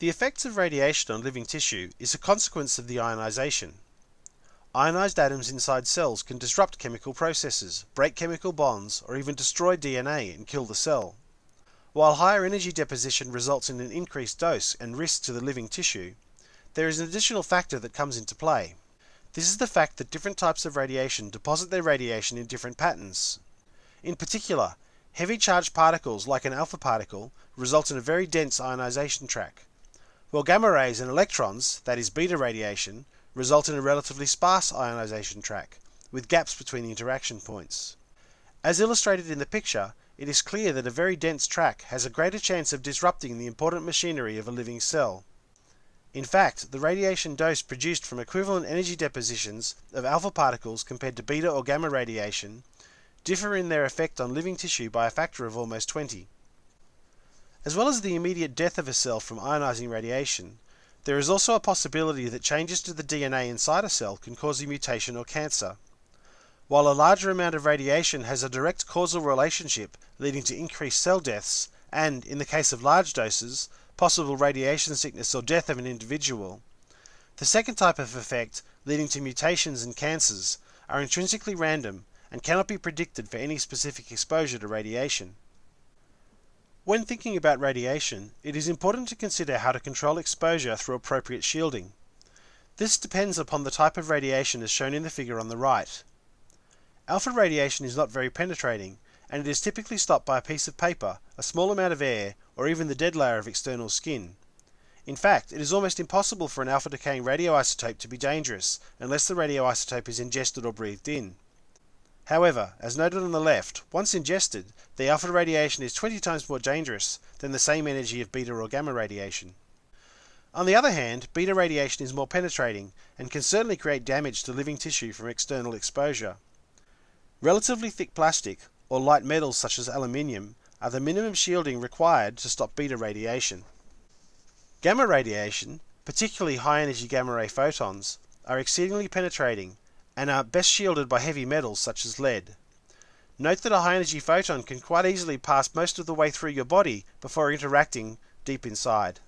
The effects of radiation on living tissue is a consequence of the ionization. Ionized atoms inside cells can disrupt chemical processes, break chemical bonds, or even destroy DNA and kill the cell. While higher energy deposition results in an increased dose and risk to the living tissue, there is an additional factor that comes into play. This is the fact that different types of radiation deposit their radiation in different patterns. In particular, heavy charged particles like an alpha particle result in a very dense ionization track while gamma rays and electrons, that is beta radiation, result in a relatively sparse ionization track, with gaps between the interaction points. As illustrated in the picture, it is clear that a very dense track has a greater chance of disrupting the important machinery of a living cell. In fact, the radiation dose produced from equivalent energy depositions of alpha particles compared to beta or gamma radiation differ in their effect on living tissue by a factor of almost 20. As well as the immediate death of a cell from ionizing radiation, there is also a possibility that changes to the DNA inside a cell can cause a mutation or cancer. While a larger amount of radiation has a direct causal relationship leading to increased cell deaths, and, in the case of large doses, possible radiation sickness or death of an individual, the second type of effect, leading to mutations and cancers, are intrinsically random and cannot be predicted for any specific exposure to radiation. When thinking about radiation, it is important to consider how to control exposure through appropriate shielding. This depends upon the type of radiation as shown in the figure on the right. Alpha radiation is not very penetrating, and it is typically stopped by a piece of paper, a small amount of air, or even the dead layer of external skin. In fact, it is almost impossible for an alpha decaying radioisotope to be dangerous unless the radioisotope is ingested or breathed in. However, as noted on the left, once ingested, the alpha radiation is 20 times more dangerous than the same energy of beta or gamma radiation. On the other hand, beta radiation is more penetrating and can certainly create damage to living tissue from external exposure. Relatively thick plastic, or light metals such as aluminium, are the minimum shielding required to stop beta radiation. Gamma radiation, particularly high energy gamma ray photons, are exceedingly penetrating and are best shielded by heavy metals such as lead. Note that a high energy photon can quite easily pass most of the way through your body before interacting deep inside.